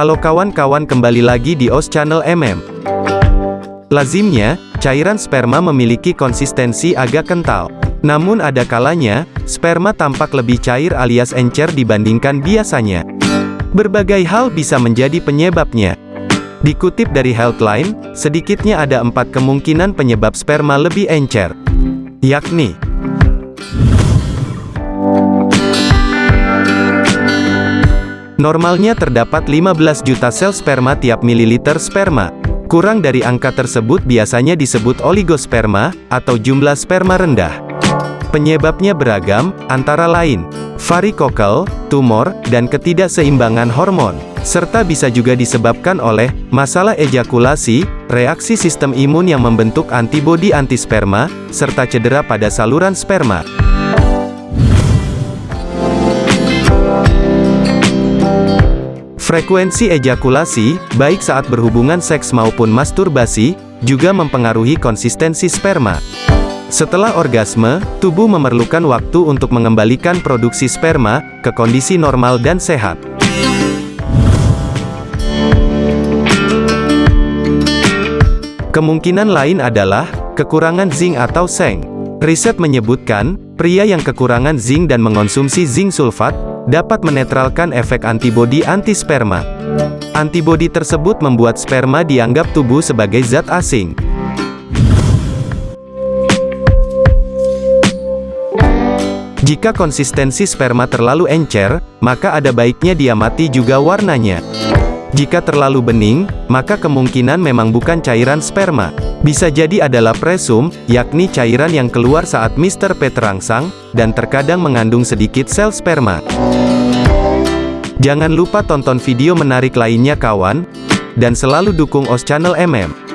Halo kawan-kawan kembali lagi di OS Channel MM. Lazimnya, cairan sperma memiliki konsistensi agak kental. Namun ada kalanya, sperma tampak lebih cair alias encer dibandingkan biasanya. Berbagai hal bisa menjadi penyebabnya. Dikutip dari Healthline, sedikitnya ada empat kemungkinan penyebab sperma lebih encer. Yakni, Normalnya terdapat 15 juta sel sperma tiap mililiter sperma. Kurang dari angka tersebut biasanya disebut oligosperma, atau jumlah sperma rendah. Penyebabnya beragam, antara lain, varikokal, tumor, dan ketidakseimbangan hormon. Serta bisa juga disebabkan oleh, masalah ejakulasi, reaksi sistem imun yang membentuk antibodi antisperma, serta cedera pada saluran sperma. Frekuensi ejakulasi, baik saat berhubungan seks maupun masturbasi, juga mempengaruhi konsistensi sperma. Setelah orgasme, tubuh memerlukan waktu untuk mengembalikan produksi sperma ke kondisi normal dan sehat. Kemungkinan lain adalah kekurangan zinc atau seng. Riset menyebutkan, pria yang kekurangan zinc dan mengonsumsi zinc sulfat dapat menetralkan efek antibodi anti-sperma. Antibodi tersebut membuat sperma dianggap tubuh sebagai zat asing. Jika konsistensi sperma terlalu encer, maka ada baiknya dia mati juga warnanya. Jika terlalu bening, maka kemungkinan memang bukan cairan sperma. Bisa jadi adalah presum, yakni cairan yang keluar saat Mr. P terangsang, dan terkadang mengandung sedikit sel sperma. Jangan lupa tonton video menarik lainnya kawan, dan selalu dukung OS Channel MM.